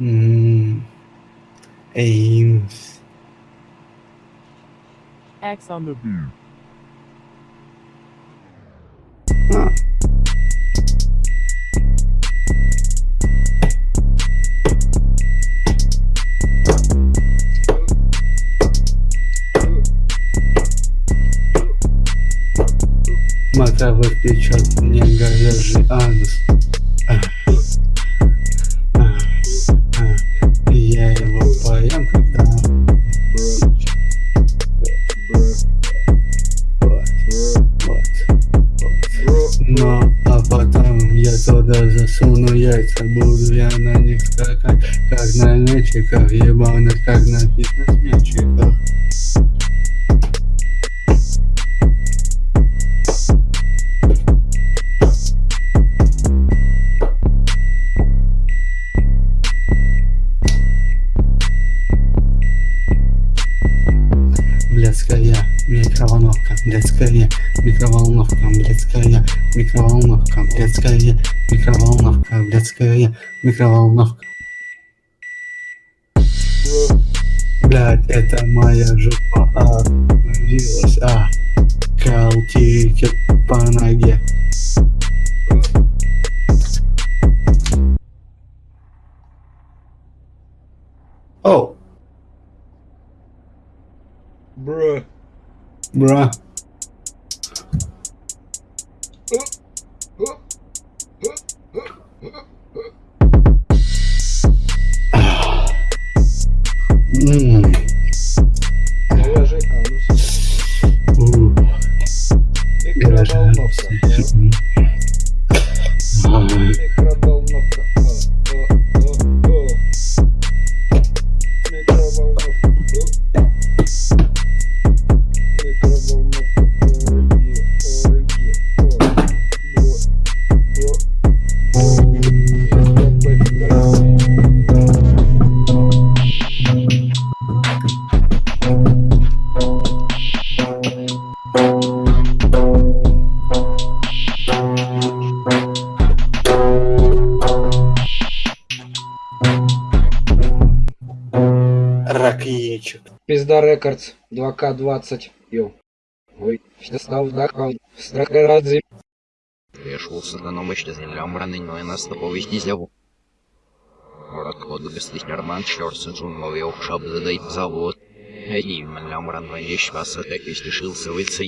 М, Эймс. X on the beat. А, Макавый печет мне говяжий анус. Потом я туда засуну яйца Буду я на них скакать, как на мячиках Ебаных, как на фитнес-мячиках Блядская микроволновка, блядская микроволновка, блядская микроволновка, блядская микроволновка, блядская микроволновка. Блядь, это моя жопа обвилась, а Калтики по ноге. Оу, Bruh. Bruh. mm. Рак яичек. Пизда Рекордс 2К20. Йоу. Ой, все стал вдохал. Страха радзи. Пришел сатаном еще землям раненой нас повести зяву. Город код гостить норман чёрса джунгловый охшаб задай завод. Эдим лям ран вещь вас так и стешился выйти